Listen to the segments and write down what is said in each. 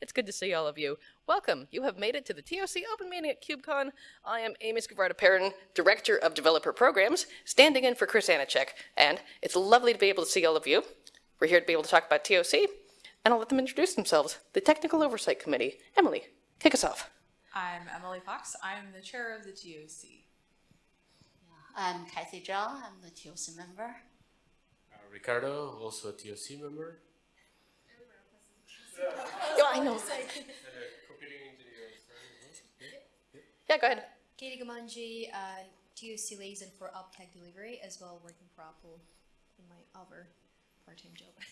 It's good to see all of you. Welcome. You have made it to the TOC Open Meeting at KubeCon. I am Amy Scavarda-Perrin, Director of Developer Programs, standing in for Chris Aniszczyk, and it's lovely to be able to see all of you. We're here to be able to talk about TOC, and I'll let them introduce themselves. The Technical Oversight Committee. Emily, kick us off. I'm Emily Fox. I'm the chair of the TOC. I'm Cathy Zhang. I'm the TOC member. Uh, Ricardo, also a TOC member. Yeah, I know. And a computing engineer. Yeah, go ahead. Katie Gamanji, uh, TUC liaison for UpTech delivery, as well working for Apple in my other part-time job.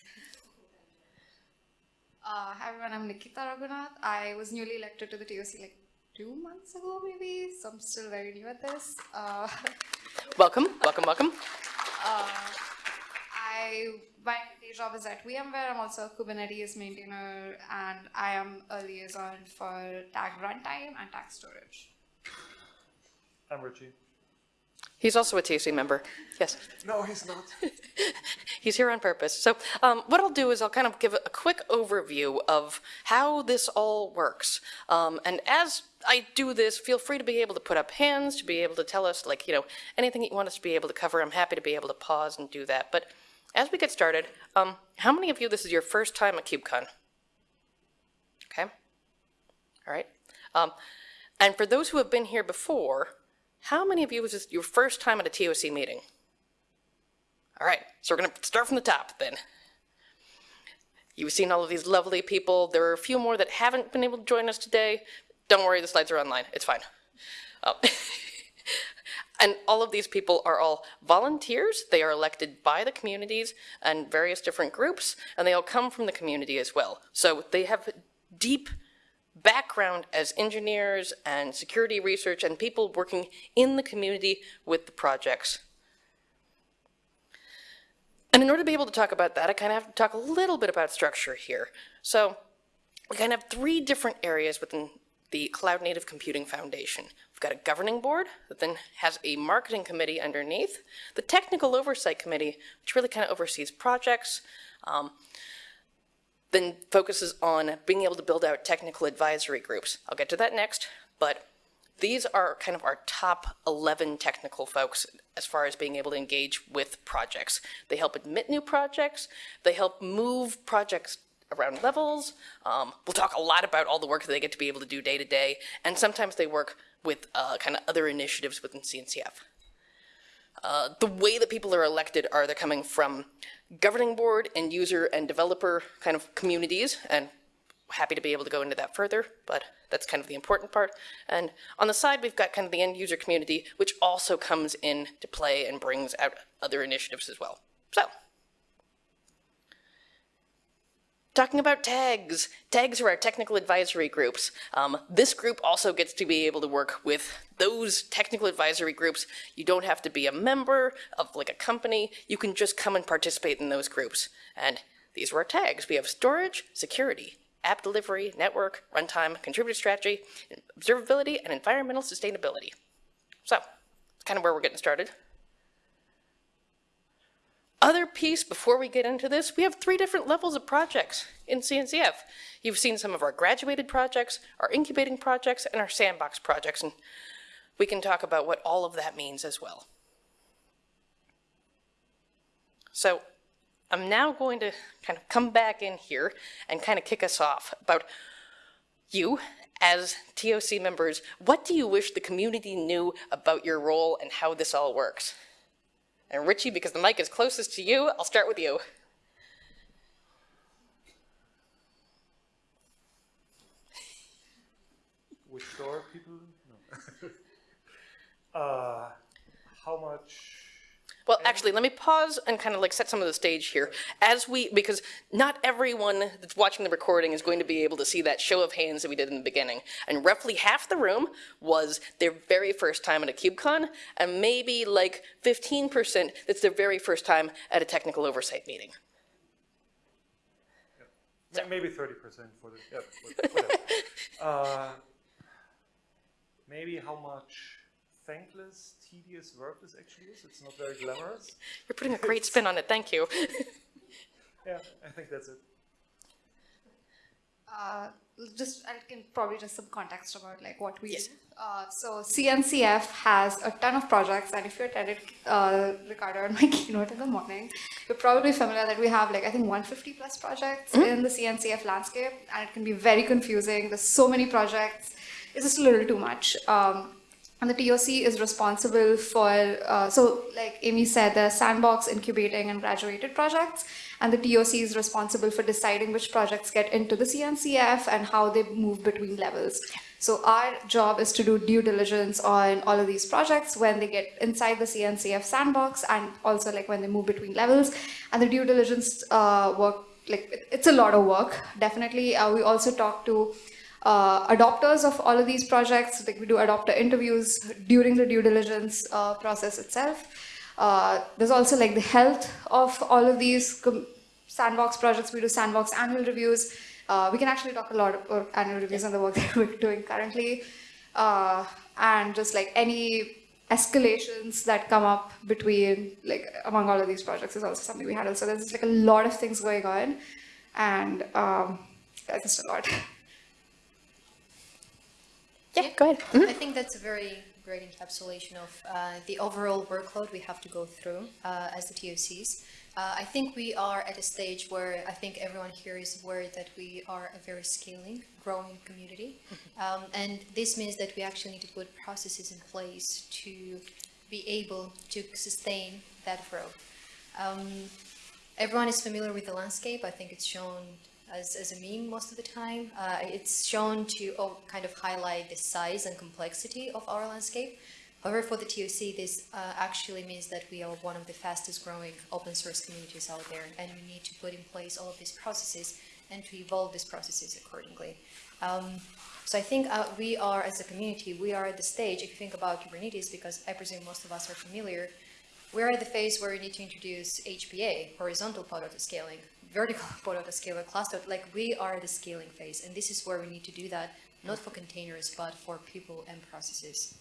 Uh, hi everyone, I'm Nikita Raghunath. I was newly elected to the TOC like two months ago, maybe, so I'm still very new at this. Uh, Welcome, welcome, welcome. uh, I my day job is at VMware. I'm also a Kubernetes maintainer, and I am a liaison for tag runtime and tag storage. I'm Richie. He's also a TOC member. Yes. No, he's not. He's here on purpose. So um, what I'll do is I'll kind of give a quick overview of how this all works. Um, and as I do this, feel free to be able to put up hands, to be able to tell us, like, you know, anything that you want us to be able to cover. I'm happy to be able to pause and do that. But as we get started, um, how many of you, this is your first time at KubeCon? Okay. All right. Um, and for those who have been here before, how many of you was this your first time at a TOC meeting? All right, so we're going to start from the top then. You've seen all of these lovely people. There are a few more that haven't been able to join us today. Don't worry, the slides are online. It's fine. Oh. and all of these people are all volunteers. They are elected by the communities and various different groups, and they all come from the community as well. So they have deep background as engineers and security research and people working in the community with the projects. And in order to be able to talk about that, I kind of have to talk a little bit about structure here. So we kind of have three different areas within the Cloud Native Computing Foundation. We've got a governing board that then has a marketing committee underneath, the technical oversight committee, which really kind of oversees projects, um, then focuses on being able to build out technical advisory groups. I'll get to that next, but these are kind of our top 11 technical folks as far as being able to engage with projects. They help admit new projects, they help move projects around levels. Um, we'll talk a lot about all the work that they get to be able to do day to day, and sometimes they work with uh, kind of other initiatives within CNCF. Uh, the way that people are elected are they're coming from governing board and user and developer kind of communities, and happy to be able to go into that further, but that's kind of the important part. And on the side, we've got kind of the end user community, which also comes in to play and brings out other initiatives as well. So, talking about tags. Tags are our technical advisory groups. Um, this group also gets to be able to work with those technical advisory groups. You don't have to be a member of like a company. You can just come and participate in those groups. And these are our tags. We have storage, security, app delivery, network, runtime, contributor strategy, observability, and environmental sustainability. So, that's kind of where we're getting started. Other piece before we get into this, we have three different levels of projects in CNCF. You've seen some of our graduated projects, our incubating projects, and our sandbox projects, and we can talk about what all of that means as well. So I'm now going to kind of come back in here and kind of kick us off about you as TOC members. What do you wish the community knew about your role and how this all works? And Richie, because the mic is closest to you, I'll start with you. Which door people? No. uh, how much? Well, actually, let me pause and kind of like set some of the stage here. As we, because not everyone that's watching the recording is going to be able to see that show of hands that we did in the beginning. And roughly half the room was their very first time at a KubeCon, and maybe like 15% that's their very first time at a technical oversight meeting. Ma- Maybe 30% for the. Yeah, uh, maybe how much thankless, tedious work this actually is. It's not very glamorous. You're putting a great spin on it, thank you. Yeah, I think that's it. Uh, just I can probably just some context about like what we do. Uh, so CNCF has a ton of projects, and if you attended uh, Ricardo and my keynote in the morning, you're probably familiar that we have like I think 150 plus projects in the CNCF landscape, and it can be very confusing. There's so many projects; it's just a little too much. Um, and the TOC is responsible for, uh, so like Amy said, the sandbox incubating and graduated projects, and the TOC is responsible for deciding which projects get into the CNCF and how they move between levels. So our job is to do due diligence on all of these projects when they get inside the CNCF sandbox and also like when they move between levels. And the due diligence uh, work, like it's a lot of work, definitely. Uh, we also talk to uh, adopters of all of these projects. Like we do adopter interviews during the due diligence uh, process itself. Uh, there's also like the health of all of these sandbox projects. We do sandbox annual reviews. Uh, we can actually talk a lot about annual reviews and the work that we're doing currently, uh, and just like any escalations that come up between like among all of these projects is also something we handle. So there's just like a lot of things going on, and um, that's just a lot. Yeah, go ahead. I think that's a very great encapsulation of uh, the overall workload we have to go through uh, as the TOCs. Uh, I think we are at a stage where I think everyone here is aware that we are a very scaling, growing community. Um, and this means that we actually need to put processes in place to be able to sustain that growth. Um, everyone is familiar with the landscape. I think it's shown as, as a meme most of the time. Uh, it's shown to oh, kind of highlight the size and complexity of our landscape. However, for the TOC, this uh, actually means that we are one of the fastest growing open source communities out there, and we need to put in place all of these processes and to evolve these processes accordingly. Um, so I think uh, we are, as a community, we are at the stage, if you think about Kubernetes, because I presume most of us are familiar, we're at the phase where we need to introduce HPA, horizontal pod autoscaling, vertical pod autoscaler cluster, like we are the scaling phase, and this is where we need to do that, not for containers, but for people and processes.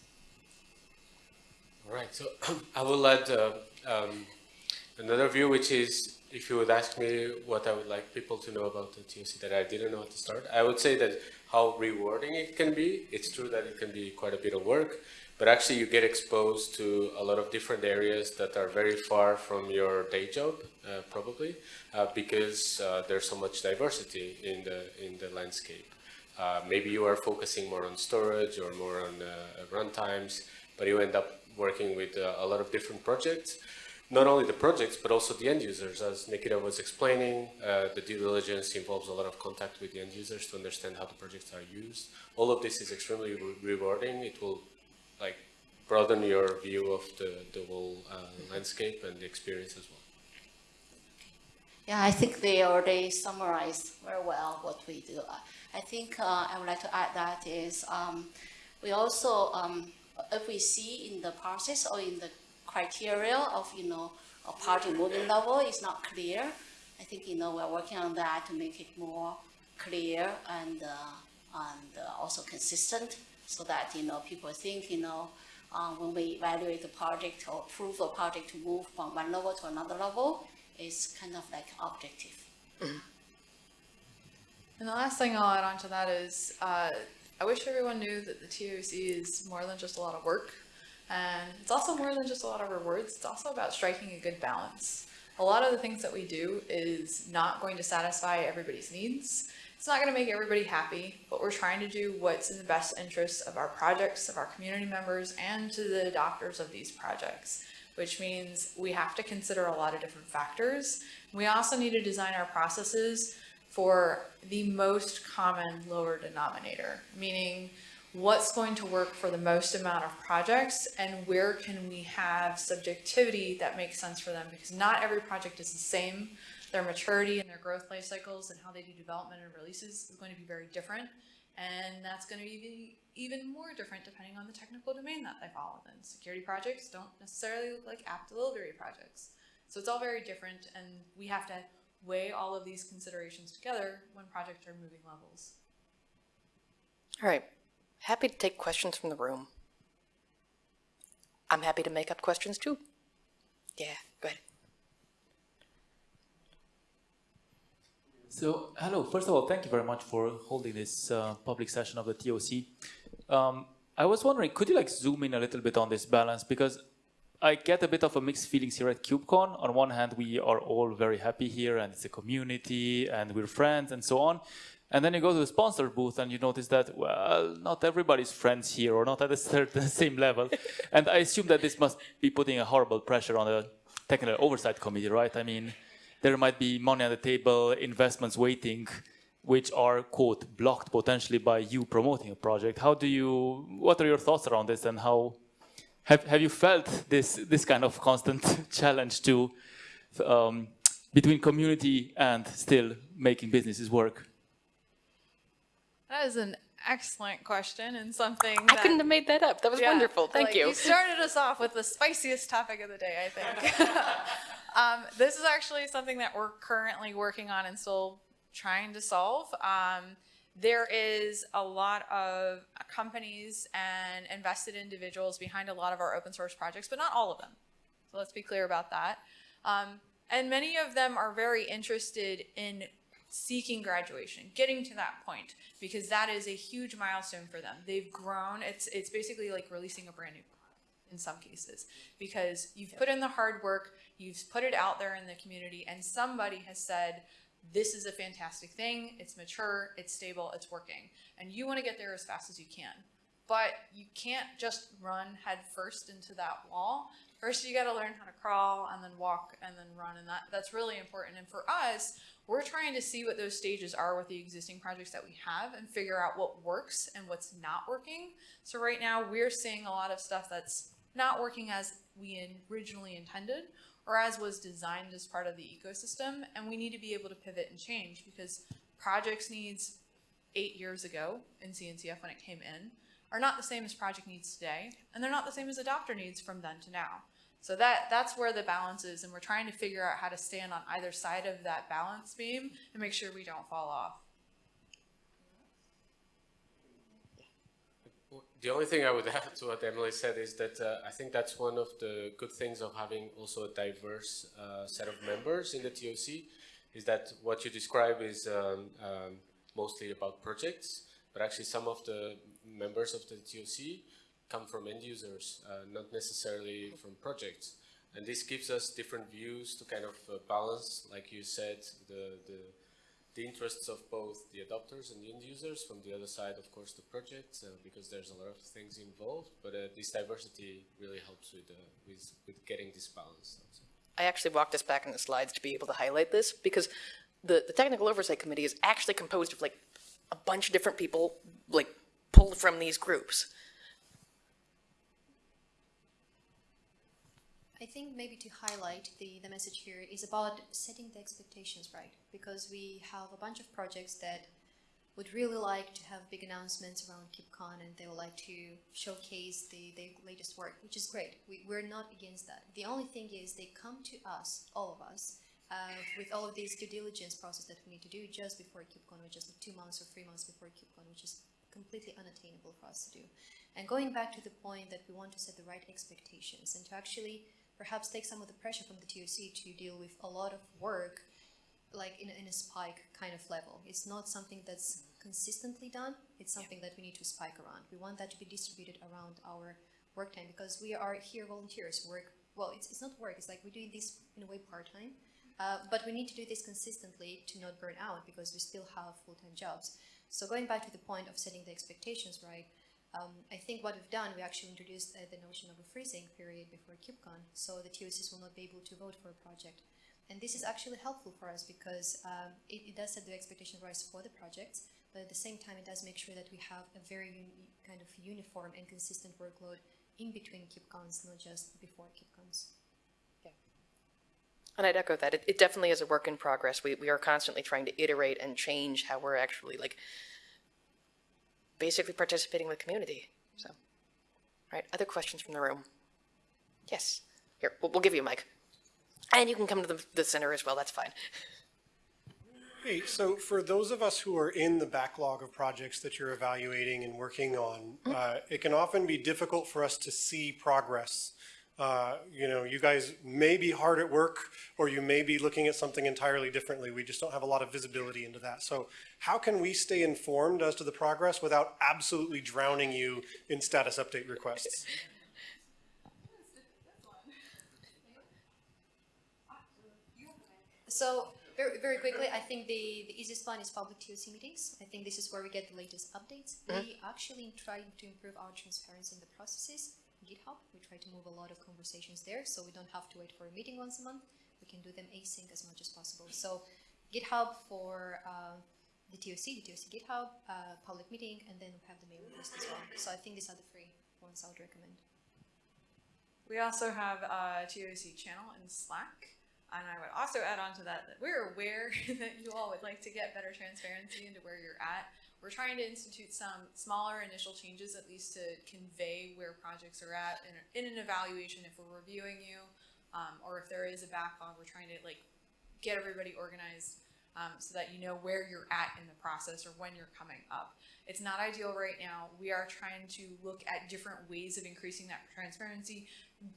All right, so I will add uh, um, another view, which is if you would ask me what I would like people to know about the TOC that I didn't know at the start, I would say that how rewarding it can be. It's true that it can be quite a bit of work, but actually you get exposed to a lot of different areas that are very far from your day job, uh, probably, uh, because uh, there's so much diversity in the in the landscape. Uh, maybe you are focusing more on storage or more on uh, runtimes, but you end up working with uh, a lot of different projects. Not only the projects, but also the end users. As Nikita was explaining, the due diligence involves a lot of contact with the end users to understand how the projects are used. All of this is extremely re- rewarding. It will like broaden your view of the, the whole uh, landscape and the experience as well. Yeah, I think they already summarized very well what we do. I- I think uh, I would like to add that is um, we also, um, if we see in the process or in the criteria of, you know, a party moving level is not clear, I think, you know, we're working on that to make it more clear and, uh, and uh, also consistent so that, you know, people think, you know, uh, when we evaluate the project or approve a project to move from one level to another level, is kind of like objective. And the last thing I'll add on to that is, uh, I wish everyone knew that the TOC is more than just a lot of work. And it's also more than just a lot of rewards. It's also about striking a good balance. A lot of the things that we do is not going to satisfy everybody's needs. It's not going to make everybody happy, but we're trying to do what's in the best interests of our projects, of our community members, and to the adopters of these projects, which means we have to consider a lot of different factors. We also need to design our processes for the most common lower denominator, meaning what's going to work for the most amount of projects and where can we have subjectivity that makes sense for them because not every project is the same. Their maturity and their growth life cycles and how they do development and releases is going to be very different. And that's going to be even more different depending on the technical domain that they fall within. Security projects don't necessarily look like app delivery projects. So it's all very different and we have to weigh all of these considerations together when projects are moving levels. All right. Happy to take questions from the room. I'm happy to make up questions too. Yeah, go ahead. So, hello. First of all, thank you very much for holding this uh, public session of the TOC. Um, I was wondering, could you like zoom in a little bit on this balance? Because I get a bit of a mixed feelings here at KubeCon. On one hand, we are all very happy here and it's a community and we're friends and so on. And then you go to the sponsor booth and you notice that, well, not everybody's friends here or not at a certain same level. and I assume that this must be putting a horrible pressure on the technical oversight committee, right? I mean, there might be money on the table, investments waiting, which are, quote, blocked potentially by you promoting a project. How do you, what are your thoughts around this and how, have, have you felt this, this kind of constant challenge to, um, between community and still making businesses work? That is an excellent question and something I that- couldn't have made that up. That was Yeah, wonderful. Thank like, you. You started us off with the spiciest topic of the day, I think. um, this is actually something that we're currently working on and still trying to solve. Um, there is a lot of companies and invested individuals behind a lot of our open source projects, but not all of them. So let's be clear about that. Um, and many of them are very interested in seeking graduation, getting to that point, because that is a huge milestone for them. They've grown. It's it's basically like releasing a brand new product in some cases, because you've put in the hard work, you've put it out there in the community, and somebody has said, this is a fantastic thing, it's mature, it's stable, it's working. And you want to get there as fast as you can. But you can't just run head first into that wall. First, you got to learn how to crawl and then walk and then run. And that, that's really important. And for us, we're trying to see what those stages are with the existing projects that we have and figure out what works and what's not working. So right now, we're seeing a lot of stuff that's not working as we originally intended or as was designed as part of the ecosystem. And we need to be able to pivot and change because projects needs eight years ago in CNCF when it came in are not the same as project needs today, and they're not the same as adopter needs from then to now. So that that's where the balance is, and we're trying to figure out how to stand on either side of that balance beam and make sure we don't fall off. The only thing I would add to what Emily said is that uh, I think that's one of the good things of having also a diverse uh, set of members in the TOC, is that what you describe is um, um, mostly about projects, but actually some of the members of the TOC come from end users, uh, not necessarily from projects. And this gives us different views to kind of uh, balance, like you said, the, the the interests of both the adopters and the end users. From the other side, of course, the projects, uh, because there's a lot of things involved. But uh, this diversity really helps with, uh, with, with getting this balance. I. I actually walked us back in the slides to be able to highlight this because the, the Technical Oversight Committee is actually composed of like a bunch of different people, like pulled from these groups. I think maybe to highlight the, the message here is about setting the expectations right, because we have a bunch of projects that would really like to have big announcements around KubeCon and they would like to showcase the, the latest work, which is great. We, we're not against that. The only thing is they come to us, all of us, uh, with all of these due diligence process that we need to do just before KubeCon, which is like two months or three months before KubeCon, which is completely unattainable for us to do. And going back to the point that we want to set the right expectations and to actually perhaps take some of the pressure from the TOC to deal with a lot of work like in, in a spike kind of level. It's not something that's consistently done. It's something that we need to spike around. We want that to be distributed around our work time because we are here volunteers work. Well, it's, it's not work. It's like we're doing this in a way part-time. Uh, but we need to do this consistently to not burn out because we still have full-time jobs. So going back to the point of setting the expectations right, um, I think what we've done, we actually introduced uh, the notion of a freezing period before KubeCon, so the TOCs will not be able to vote for a project. And this is actually helpful for us because um, it, it, does set the expectation rise for the projects, but at the same time, it does make sure that we have a very kind of uniform and consistent workload in between KubeCons, not just before KubeCons. And I'd echo that. It, it definitely is a work in progress. We, we are constantly trying to iterate and change how we're actually like basically participating with community. So, all right, other questions from the room? Yes, here, we'll, we'll give you a mic. And you can come to the, the center as well, that's fine. Hey, so for those of us who are in the backlog of projects that you're evaluating and working on, uh, it can often be difficult for us to see progress Uh, You know, you guys may be hard at work, or you may be looking at something entirely differently. We just don't have a lot of visibility into that. So how can we stay informed as to the progress without absolutely drowning you in status update requests? So very, very quickly, I think the, the easiest one is public TOC meetings. I think this is where we get the latest updates. We actually try to improve our transparency in the processes. GitHub, we try to move a lot of conversations there, so we don't have to wait for a meeting once a month. We can do them async as much as possible. So GitHub for uh, the TOC, the TOC GitHub, uh, public meeting, and then we have the mailing list as well. So I think these are the three ones I would recommend. We also have a TOC channel in Slack. And I would also add on to that that we're aware that you all would like to get better transparency into where you're at. We're trying to institute some smaller initial changes, at least to convey where projects are at in, in an evaluation if we're reviewing you, um, or if there is a backlog, we're trying to like get everybody organized um, so that you know where you're at in the process or when you're coming up. It's not ideal right now. We are trying to look at different ways of increasing that transparency,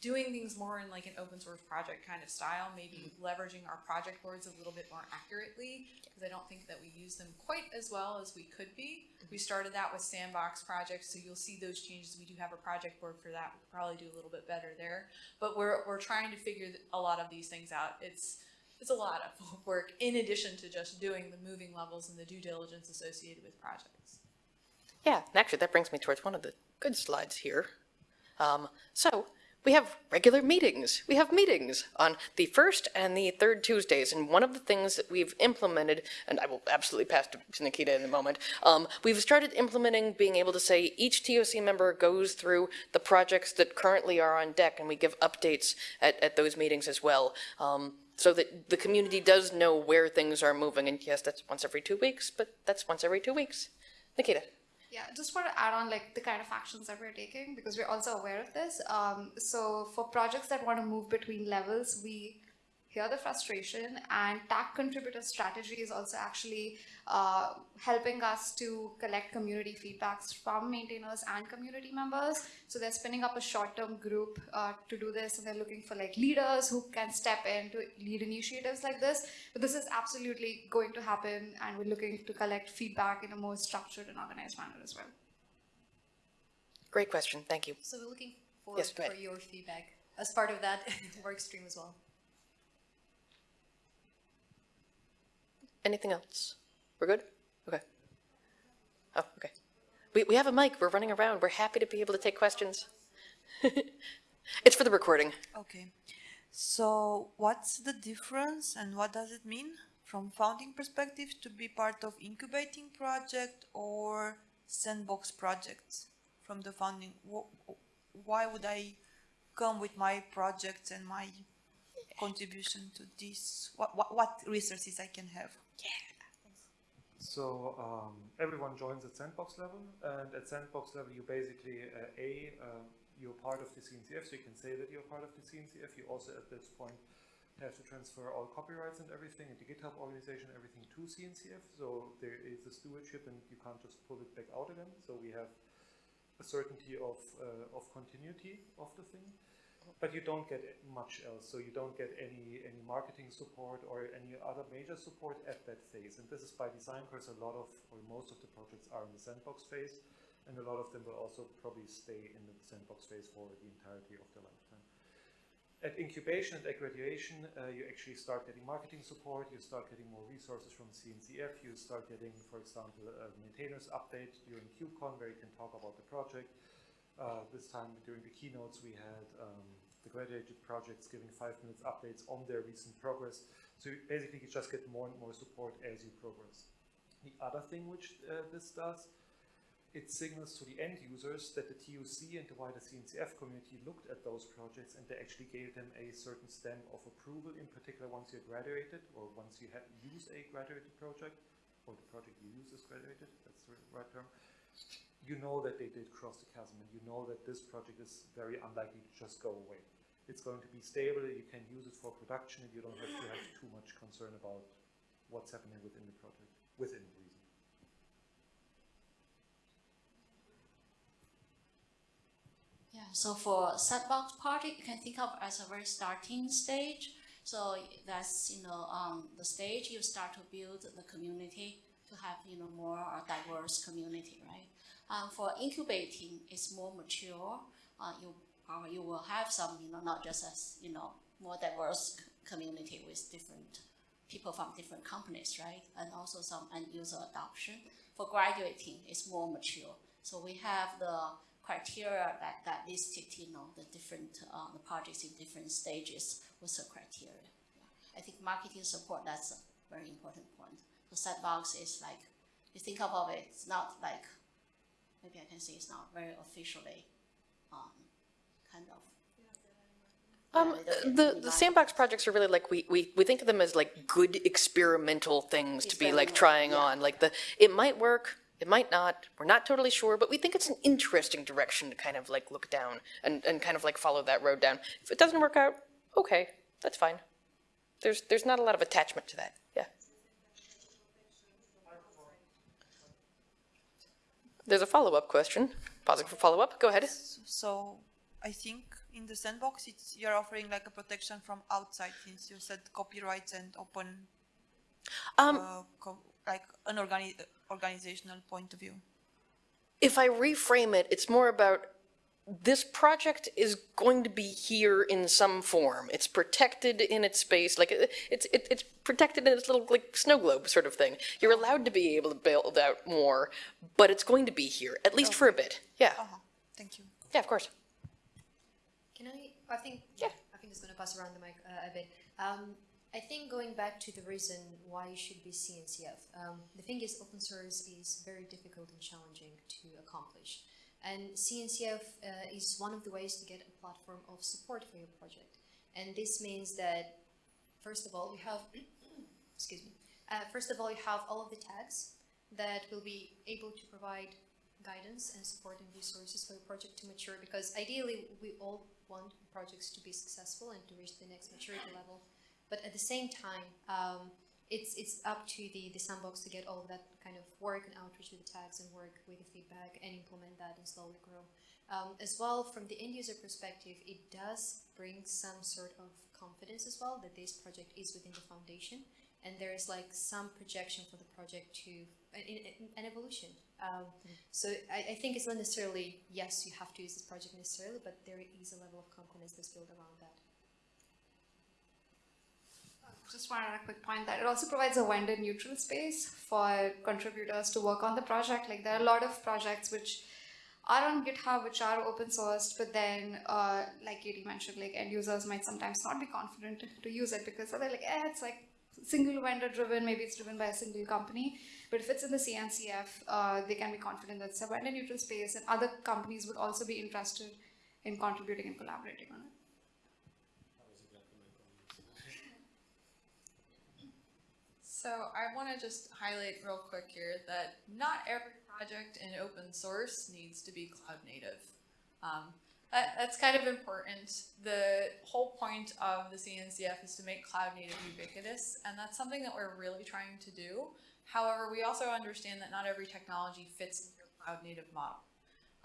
doing things more in like an open source project kind of style, maybe leveraging our project boards a little bit more accurately, because I don't think that we use them quite as well as we could be. We started that with sandbox projects, so you'll see those changes. We do have a project board for that. We'll probably do a little bit better there. But we're, we're trying to figure a lot of these things out. It's, it's a lot of work in addition to just doing the moving levels and the due diligence associated with projects. Yeah, and actually, that brings me towards one of the good slides here. Um, so, we have regular meetings. We have meetings on the first and the third Tuesdays, and one of the things that we've implemented, and I will absolutely pass to Nikita in a moment, um, we've started implementing being able to say each TOC member goes through the projects that currently are on deck, and we give updates at, at those meetings as well. Um, so that the community does know where things are moving, and yes, that's once every two weeks, but that's once every two weeks. Nikita? Yeah, just want to add on like the kind of actions that we're taking because we're also aware of this. Um, so for projects that want to move between levels, we hear the frustration and TAG contributor strategy is also actually uh, helping us to collect community feedbacks from maintainers and community members. So they're spinning up a short-term group uh, to do this and they're looking for like leaders who can step in to lead initiatives like this. But this is absolutely going to happen and we're looking to collect feedback in a more structured and organized manner as well. Great question, thank you. So we're looking forward Yes, for your feedback as part of that work stream as well. Anything else? We're good? Okay. Oh, okay. We, we have a mic. We're running around. We're happy to be able to take questions. it's for the recording. Okay. So what's the difference and what does it mean from founding perspective to be part of incubating project or sandbox projects from the founding? Why would I come with my projects and my contribution to this? What, what, what resources I can have? So um, everyone joins at sandbox level, and at sandbox level, you basically uh, a uh, you're part of the CNCF, so you can say that you're part of the CNCF. You also at this point have to transfer all copyrights and everything, and the GitHub organization, everything to CNCF. So there is a stewardship, and you can't just pull it back out again. So we have a certainty of uh, of continuity of the thing but you don't get much else. So you don't get any any marketing support or any other major support at that phase. And this is by design because a lot of or most of the projects are in the sandbox phase, and a lot of them will also probably stay in the sandbox phase for the entirety of their lifetime. At incubation and at graduation, uh, you actually start getting marketing support, you start getting more resources from CNCF, you start getting, for example, a maintainers update during KubeCon where you can talk about the project. Uh, this time during the keynotes we had um, the graduated projects giving five minutes updates on their recent progress. So you basically you just get more and more support as you progress. The other thing which uh, this does, it signals to the end users that the TUC and the wider CNCF community looked at those projects and they actually gave them a certain stamp of approval, in particular once you're graduated or once you have use a graduated project, or the project you use is graduated, that's the right term you know that they did cross the chasm and you know that this project is very unlikely to just go away. It's going to be stable, you can use it for production and you don't have to have too much concern about what's happening within the project, within reason. Yeah, So for sandbox project, you can think of as a very starting stage. So that's you know um, the stage you start to build the community to have you know more diverse community, right? Um, for incubating, it's more mature. Uh, you uh, you will have some you know not just as you know more diverse community with different people from different companies, right? And also some end user adoption. For graduating, it's more mature. So we have the criteria that, that listed, you know, the different, uh, the projects in different stages with the criteria. Yeah. I think marketing support, that's a very important point. The sandbox is like, you think about it, it's not like, maybe I can say it's not very officially, um, kind of. Um, Yeah, they don't the, the sandbox projects are really like, we, we, we think of them as like good experimental things to be like trying yeah. on. Like the, it might work, it might not, we're not totally sure, but we think it's an interesting direction to kind of like look down and, and kind of like follow that road down. If it doesn't work out, okay, that's fine. There's, there's not a lot of attachment to that, yeah. There's a follow-up question. Pausing for follow-up, go ahead. So I think in the sandbox, it's you're offering like a protection from outside, since you said copyrights and open, Um, uh, co- like an organi- organizational point of view. if I reframe it, it's more about this project is going to be here in some form. It's protected in its space, like it's it, it's protected in its little like snow globe sort of thing. You're allowed to be able to build out more, but it's going to be here at least for a bit. Yeah, Uh-huh. Thank you. yeah, of course. Can I, I think, Yeah. I think it's gonna pass around the mic uh, a bit. Um, I think going back to the reason why you should be CNCF, um, the thing is open source is very difficult and challenging to accomplish. And CNCF uh, is one of the ways to get a platform of support for your project. And this means that, first of all, you have, excuse me, uh, first of all, you have all of the tags that will be able to provide guidance and support and resources for your project to mature because ideally we all want projects to be successful and to reach the next maturity level. But at the same time, um, it's it's up to the, the sandbox to get all of that kind of work and outreach with the tags and work with the feedback and implement that and slowly grow. Um, as well, from the end user perspective, it does bring some sort of confidence as well that this project is within the foundation and there is like some projection for the project to an, an- evolution. Um, so I, I think it's not necessarily yes, you have to use this project necessarily, but there is a level of confidence that's built around that. Just wanted a quick point that it also provides a vendor neutral space for contributors to work on the project. Like there are a lot of projects which are on GitHub which are open sourced, but then uh, like Katie mentioned, like end users might sometimes not be confident to use it because they're like, eh, it's like single vendor driven, maybe it's driven by a single company. But if it's in the CNCF, uh, they can be confident that it's a vendor neutral space and other companies would also be interested in contributing and collaborating on it. So I want to just highlight real quick here that not every project in open source needs to be cloud native. Um, that, that's kind of important. The whole point of the CNCF is to make cloud native ubiquitous, and that's something that we're really trying to do. However, we also understand that not every technology fits a cloud native model.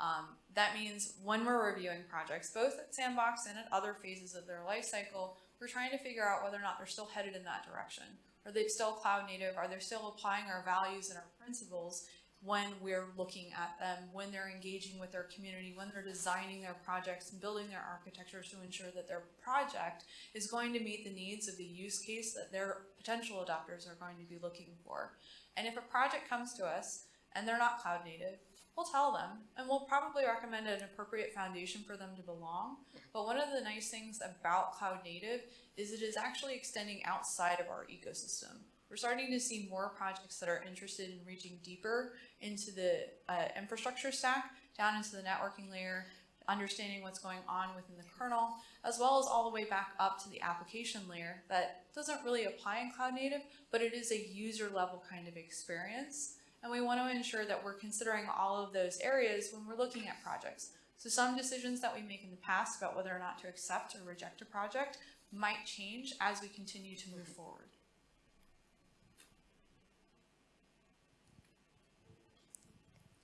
Um, that means when we're reviewing projects, both at Sandbox and at other phases of their life cycle, we're trying to figure out whether or not they're still headed in that direction. Are they still cloud native? Are they still applying our values and our principles when we're looking at them, when they're engaging with their community, when they're designing their projects and building their architectures to ensure that their project is going to meet the needs of the use case that their potential adopters are going to be looking for. And if a project comes to us and they're not cloud native, we'll tell them and we'll probably recommend an appropriate foundation for them to belong. But one of the nice things about cloud native is it is actually extending outside of our ecosystem. We're starting to see more projects that are interested in reaching deeper into the uh, infrastructure stack, down into the networking layer, understanding what's going on within the kernel, as well as all the way back up to the application layer that doesn't really apply in cloud native, but it is a user level kind of experience. And we want to ensure that we're considering all of those areas when we're looking at projects. So some decisions that we make in the past about whether or not to accept or reject a project might change as we continue to move forward.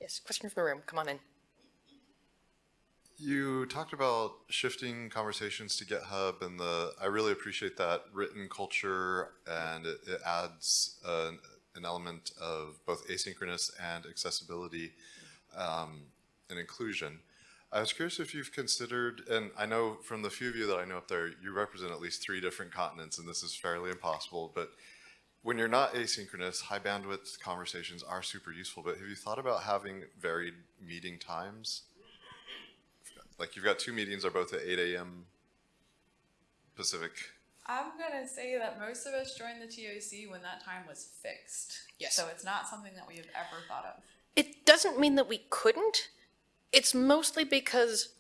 Yes, question from the room, come on in. You talked about shifting conversations to GitHub, and the I really appreciate that written culture, and it, it adds an, an element of both asynchronous and accessibility um, and inclusion. I was curious if you've considered, and I know from the few of you that I know up there, you represent at least three different continents, and this is fairly impossible, but when you're not asynchronous, high bandwidth conversations are super useful, but have you thought about having varied meeting times? Like you've got two meetings are both at 8 a.m. Pacific. I'm gonna say that most of us joined the TOC when that time was fixed. Yes. So it's not something that we have ever thought of. It doesn't mean that we couldn't. It's mostly because,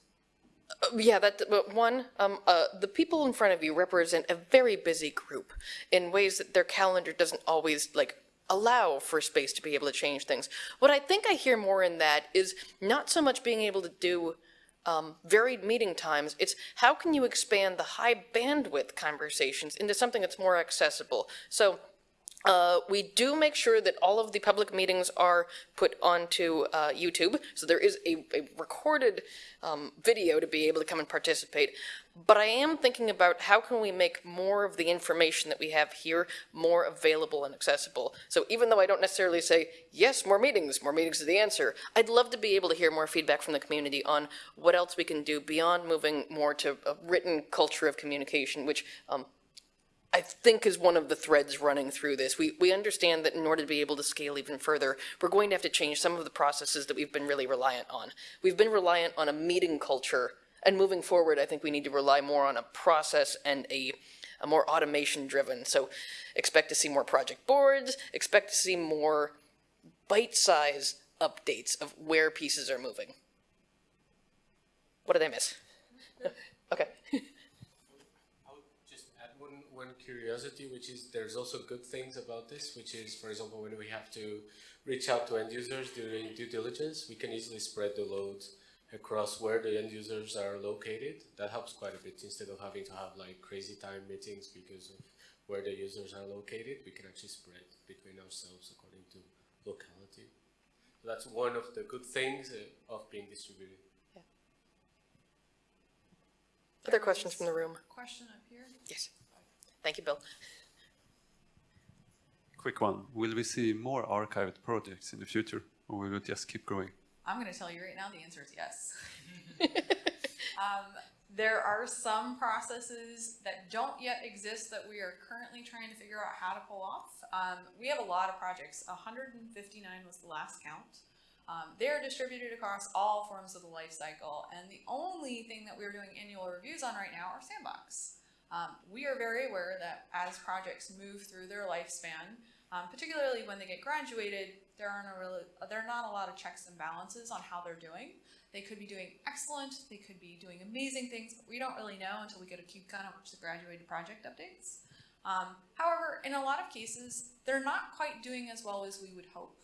uh, yeah, that but one, um, uh, the people in front of you represent a very busy group in ways that their calendar doesn't always like allow for space to be able to change things. What I think I hear more in that is not so much being able to do um, varied meeting times. It's how can you expand the high bandwidth conversations into something that's more accessible. So uh, we do make sure that all of the public meetings are put onto uh, YouTube, so there is a, a recorded um, video to be able to come and participate. But I am thinking about how can we make more of the information that we have here more available and accessible. So even though I don't necessarily say, yes, more meetings, more meetings is the answer, I'd love to be able to hear more feedback from the community on what else we can do beyond moving more to a written culture of communication, which um, I think is one of the threads running through this. We, we understand that in order to be able to scale even further, we're going to have to change some of the processes that we've been really reliant on. We've been reliant on a meeting culture, and moving forward, I think we need to rely more on a process and a, a more automation driven. So expect to see more project boards, expect to see more bite-size updates of where pieces are moving. What did I miss? Okay. I would just add one, one curiosity, which is there's also good things about this, which is, for example, when we have to reach out to end users during due diligence, we can easily spread the load across where the end users are located. That helps quite a bit instead of having to have like crazy time meetings because of where the users are located. We can actually spread between ourselves according to locality. So that's one of the good things uh, of being distributed. Yeah. Other questions from the room? Question up here? Yes. Thank you, Bill. Quick one. Will we see more archived projects in the future, or will it just keep growing? I'm gonna tell you right now, the answer is yes. Um, there are some processes that don't yet exist that we are currently trying to figure out how to pull off. Um, we have a lot of projects. 159 was the last count. Um, they're distributed across all forms of the life cycle, and the only thing that we're doing annual reviews on right now are Sandbox. Um, we are very aware that as projects move through their lifespan, um, particularly when they get graduated, there aren't a really, there are not a lot of checks and balances on how they're doing. They could be doing excellent, they could be doing amazing things, but we don't really know until we get a KubeCon, which the graduated project updates. Um, however, in a lot of cases, they're not quite doing as well as we would hope.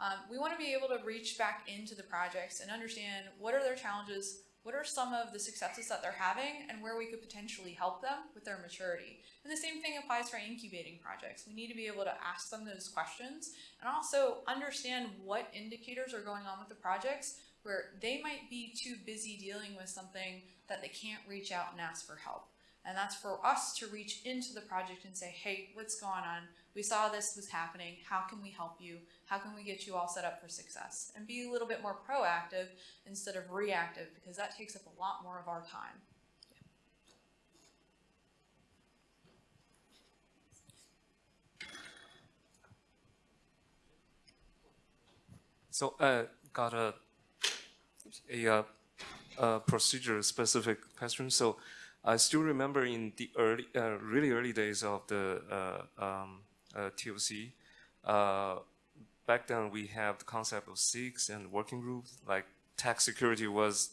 Um, we want to be able to reach back into the projects and understand what are their challenges, what are some of the successes that they're having, and where we could potentially help them with their maturity. And the same thing applies for incubating projects. We need to be able to ask them those questions and also understand what indicators are going on with the projects where they might be too busy dealing with something that they can't reach out and ask for help. And that's for us to reach into the project and say, hey, what's going on? We saw this was happening. How can we help you? How can we get you all set up for success? And be a little bit more proactive instead of reactive because that takes up a lot more of our time. So I got a a, uh, a procedure specific question. So I still remember in the early, uh, really early days of the uh, um, uh, TOC, uh, back then we have the concept of SIGs and working groups. Like tax security was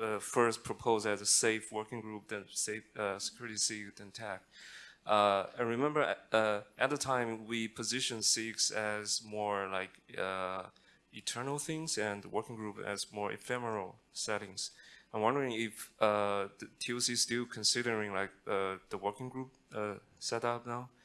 uh, first proposed as a SAFE working group, then SAFE uh, security SIG, then TAG. Uh, I remember uh, at the time we positioned SIGs as more like uh, eternal things and working group as more ephemeral settings. I'm wondering if uh, the TOC is still considering like uh, the working group uh, setup now, uh,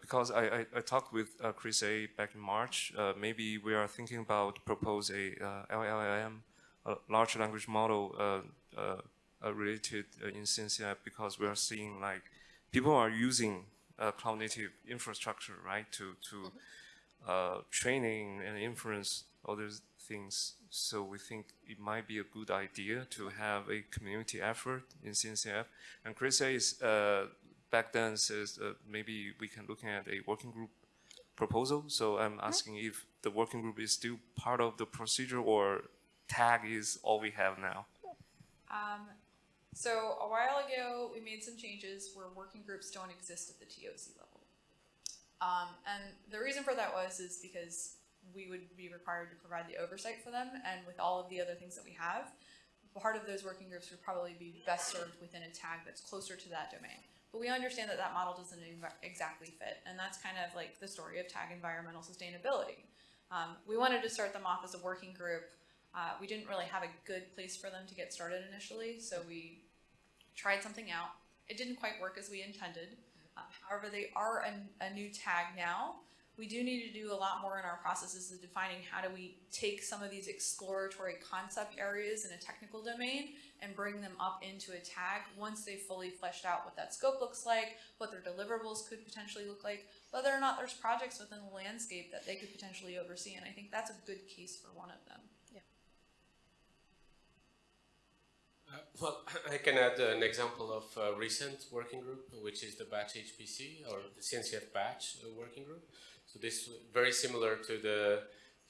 because I, I, I, talked with uh, Chris A back in March. Uh, maybe we are thinking about propose a LLM a large language model uh, uh, uh, related uh, in CNCF because we are seeing like people are using uh, cloud native infrastructure, right, to to uh, training and inference those things. So we think it might be a good idea to have a community effort in CNCF. And Chris says uh, back then says uh, maybe we can look at a working group proposal. So I'm asking if the working group is still part of the procedure or tag is all we have now. Um, so a while ago, we made some changes where working groups don't exist at the TOC level. Um, and the reason for that was is because we would be required to provide the oversight for them, and with all of the other things that we have, part of those working groups would probably be best served within a tag that's closer to that domain. But we understand that that model doesn't exactly fit, and that's kind of like the story of tag environmental sustainability. Um, we wanted to start them off as a working group. Uh, we didn't really have a good place for them to get started initially, so we tried something out. It didn't quite work as we intended. Uh, however, they are a, a new tag now. We do need to do a lot more in our processes of defining how do we take some of these exploratory concept areas in a technical domain and bring them up into a tag once they've fully fleshed out what that scope looks like, what their deliverables could potentially look like, whether or not there's projects within the landscape that they could potentially oversee. And I think that's a good case for one of them. Uh, Well, I can add an example of a recent working group, which is the Batch HPC or the CNCF Batch uh, working group. So this is very similar to the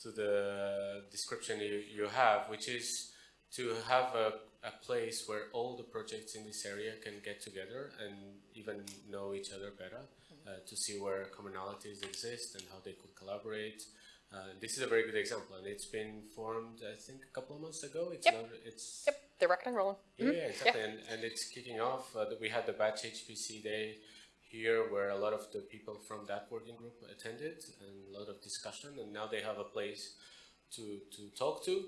to the description you, you have, which is to have a, a place where all the projects in this area can get together and even know each other better uh, to see where commonalities exist and how they could collaborate. Uh, this is a very good example, and it's been formed, I think, a couple of months ago. It's Yep. not, it's Yep, they're rocking and rolling. yeah, yeah, exactly. And, and it's kicking off. Uh, we had the Batch HPC day here where a lot of the people from that working group attended and a lot of discussion. And now they have a place to, to talk to,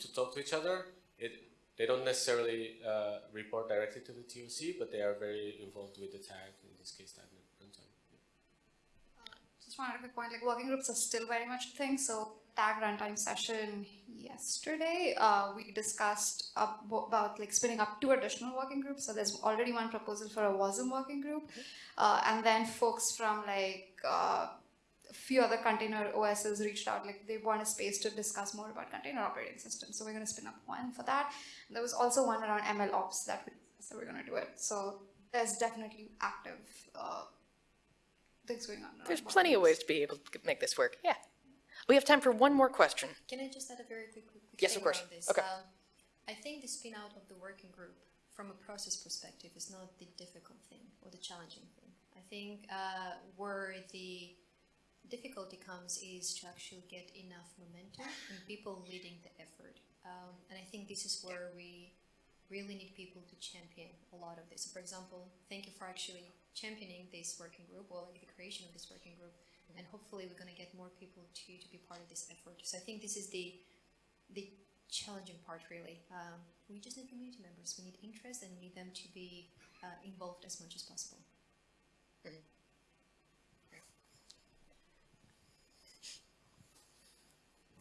to talk to each other. It, they don't necessarily uh, report directly to the TOC, but they are very involved with the tag, in this case, tag runtime. Just wanted a quick point, like working groups are still very much a thing, so tag runtime session yesterday, uh, we discussed ab- about like spinning up two additional working groups, so there's already one proposal for a WASM working group, uh, and then folks from like, uh, a few other container OSs reached out, like they want a space to discuss more about container operating systems, so we're gonna spin up one for that. There was also one around ML ops that we, so we're gonna do it, so there's definitely active, uh, things going on. There's working plenty of ways to be able to make this work. Yeah. We have time for one more question. Can I just add a very quick, quick Yes, of course. around this? Okay. Um, I think the spin out of the working group from a process perspective is not the difficult thing or the challenging thing. I think uh, where the difficulty comes is to actually get enough momentum and people leading the effort. Um, and I think this is where we really need people to champion a lot of this. For example, thank you for actually championing this working group or like the creation of this working group. And hopefully we're going to get more people to, to be part of this effort. So I think this is the the challenging part really. Um, we just need community members. We need interest and we need them to be uh, involved as much as possible.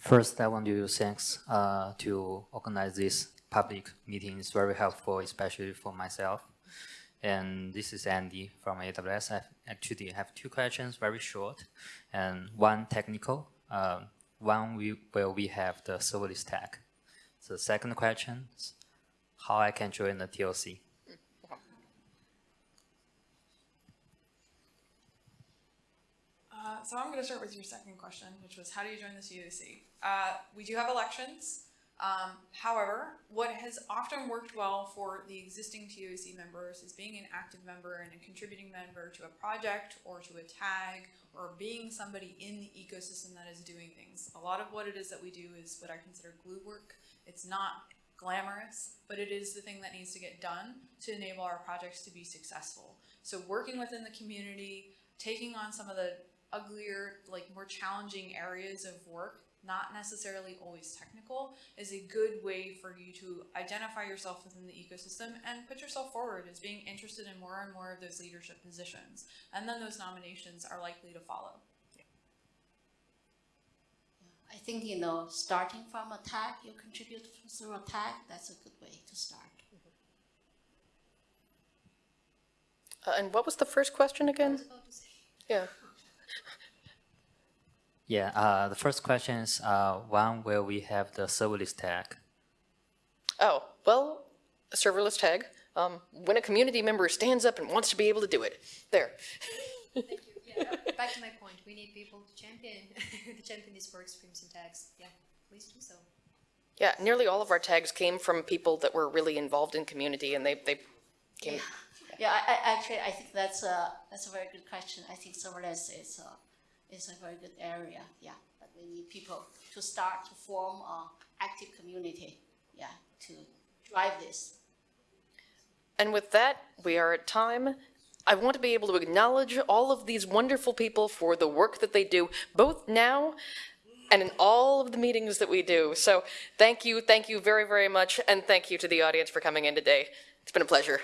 First, I want to thanks uh, to organize this public meeting. It's very helpful, especially for myself. And this is Andy from AWS. I actually have two questions, very short, and one technical. Um, one we, where we have the serverless tag. The second question how I can join the TOC. Uh, so I'm going to start with your second question, which was how do you join the TOC? Uh, we do have elections. Um, however, what has often worked well for the existing TOC members is being an active member and a contributing member to a project or to a tag or being somebody in the ecosystem that is doing things. A lot of what it is that we do is what I consider glue work. It's not glamorous, but it is the thing that needs to get done to enable our projects to be successful. So working within the community, taking on some of the uglier, like more challenging areas of work, not necessarily always technical, is a good way for you to identify yourself within the ecosystem and put yourself forward as being interested in more and more of those leadership positions. And then those nominations are likely to follow. I think, you know, starting from a tag, you contribute through a tag, that's a good way to start. Uh, and what was the first question again? Yeah. Yeah, uh, the first question is uh, when will we have the serverless tag? Oh, well, a serverless tag. Um, when a community member stands up and wants to be able to do it. There. Thank you. Yeah, back to my point, we need people to champion, to champion these work streams and tags. Yeah, please do so. Yeah, nearly all of our tags came from people that were really involved in community and they, they came. Yeah, I, I, actually, I think that's a, that's a very good question. I think serverless is a, is a very good area, yeah. But we need people to start to form a active community, yeah, to drive this. And with that, we are at time. I want to be able to acknowledge all of these wonderful people for the work that they do, both now and in all of the meetings that we do. So thank you, thank you very, very much, and thank you to the audience for coming in today. It's been a pleasure.